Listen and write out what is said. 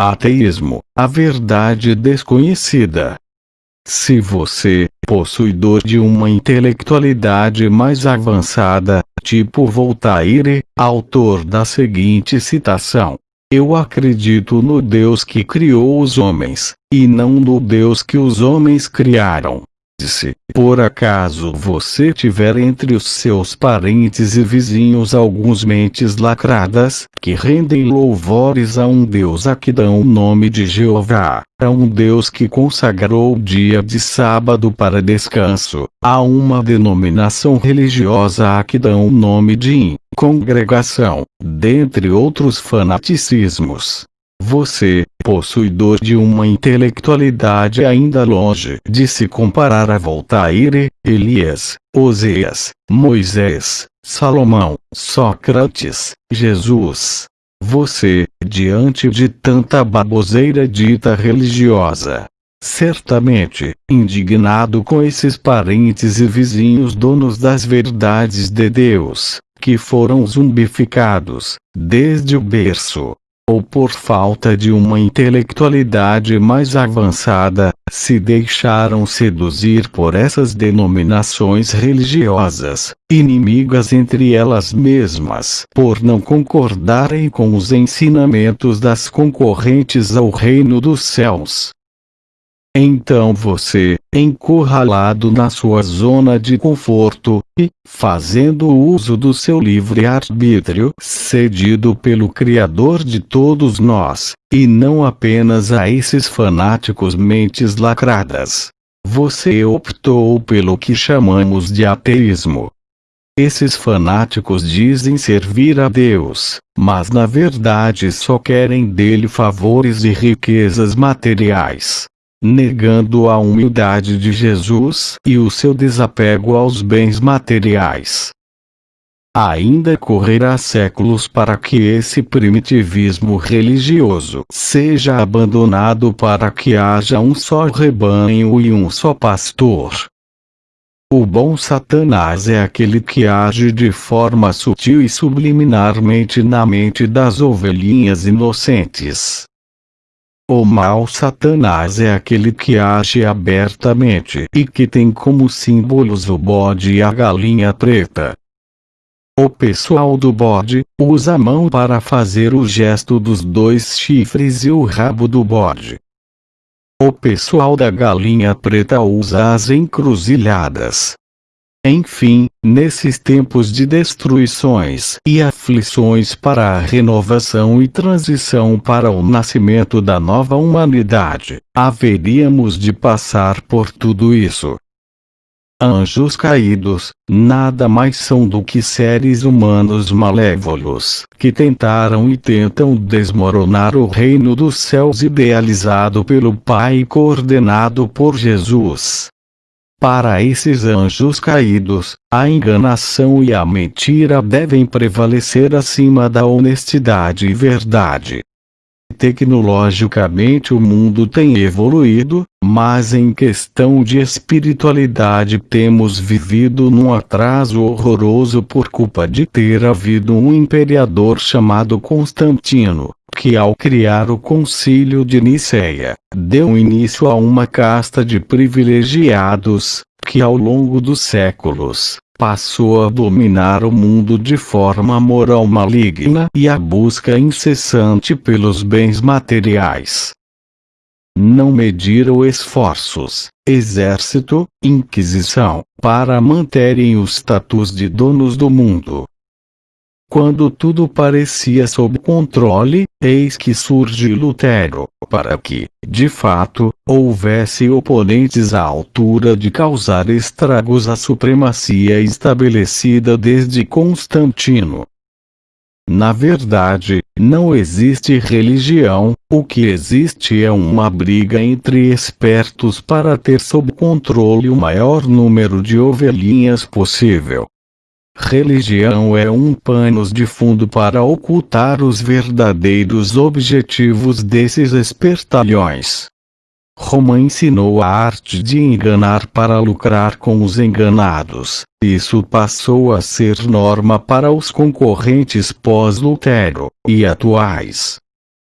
Ateísmo, a verdade desconhecida. Se você, possuidor de uma intelectualidade mais avançada, tipo Voltaire, autor da seguinte citação: Eu acredito no Deus que criou os homens, e não no Deus que os homens criaram. Se, por acaso você tiver entre os seus parentes e vizinhos alguns mentes lacradas, que rendem louvores a um Deus a que dão o nome de Jeová, a um Deus que consagrou o dia de sábado para descanso, a uma denominação religiosa a que dão o nome de congregação, dentre outros fanaticismos, você, possuidor de uma intelectualidade ainda longe de se comparar a Voltaire, Elias, Oséias, Moisés, Salomão, Sócrates, Jesus. Você, diante de tanta baboseira dita religiosa, certamente, indignado com esses parentes e vizinhos donos das verdades de Deus, que foram zumbificados, desde o berço, ou por falta de uma intelectualidade mais avançada, se deixaram seduzir por essas denominações religiosas, inimigas entre elas mesmas, por não concordarem com os ensinamentos das concorrentes ao reino dos céus. Então você, encurralado na sua zona de conforto, e, fazendo uso do seu livre-arbítrio, cedido pelo Criador de todos nós, e não apenas a esses fanáticos mentes lacradas, você optou pelo que chamamos de ateísmo. Esses fanáticos dizem servir a Deus, mas na verdade só querem dele favores e riquezas materiais negando a humildade de Jesus e o seu desapego aos bens materiais. Ainda correrá séculos para que esse primitivismo religioso seja abandonado para que haja um só rebanho e um só pastor. O bom Satanás é aquele que age de forma sutil e subliminarmente na mente das ovelhinhas inocentes. O mau Satanás é aquele que age abertamente e que tem como símbolos o bode e a galinha preta. O pessoal do bode usa a mão para fazer o gesto dos dois chifres e o rabo do bode. O pessoal da galinha preta usa as encruzilhadas, enfim, nesses tempos de destruições e aflições para a renovação e transição para o nascimento da nova humanidade, haveríamos de passar por tudo isso. Anjos caídos, nada mais são do que seres humanos malévolos, que tentaram e tentam desmoronar o reino dos céus idealizado pelo Pai e coordenado por Jesus. Para esses anjos caídos, a enganação e a mentira devem prevalecer acima da honestidade e verdade. Tecnologicamente o mundo tem evoluído, mas em questão de espiritualidade temos vivido num atraso horroroso por culpa de ter havido um imperador chamado Constantino, que ao criar o concílio de Nicéia, deu início a uma casta de privilegiados, que ao longo dos séculos, passou a dominar o mundo de forma moral maligna e a busca incessante pelos bens materiais. Não mediram esforços, exército, inquisição, para manterem o status de donos do mundo, quando tudo parecia sob controle, eis que surge Lutero, para que, de fato, houvesse oponentes à altura de causar estragos à supremacia estabelecida desde Constantino. Na verdade, não existe religião, o que existe é uma briga entre espertos para ter sob controle o maior número de ovelhinhas possível. Religião é um panos de fundo para ocultar os verdadeiros objetivos desses espertalhões. Roma ensinou a arte de enganar para lucrar com os enganados. Isso passou a ser norma para os concorrentes pós-Lutero e atuais.